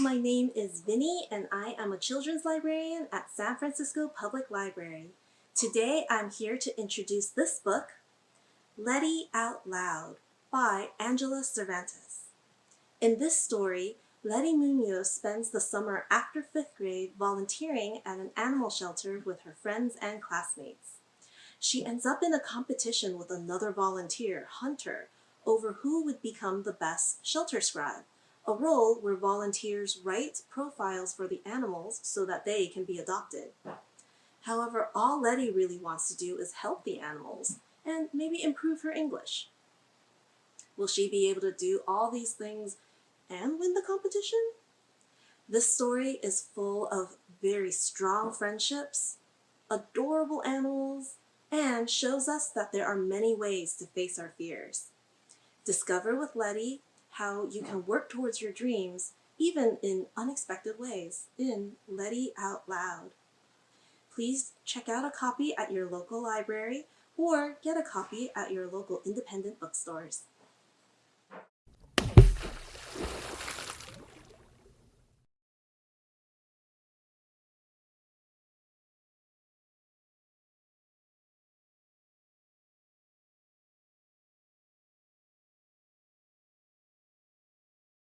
my name is Vinny and I am a children's librarian at San Francisco Public Library. Today I'm here to introduce this book, Letty Out Loud by Angela Cervantes. In this story, Letty Munoz spends the summer after fifth grade volunteering at an animal shelter with her friends and classmates. She ends up in a competition with another volunteer, Hunter, over who would become the best shelter scribe a role where volunteers write profiles for the animals so that they can be adopted. However, all Letty really wants to do is help the animals and maybe improve her English. Will she be able to do all these things and win the competition? This story is full of very strong friendships, adorable animals, and shows us that there are many ways to face our fears. Discover with Letty how you can work towards your dreams even in unexpected ways in Letty Out Loud. Please check out a copy at your local library or get a copy at your local independent bookstores.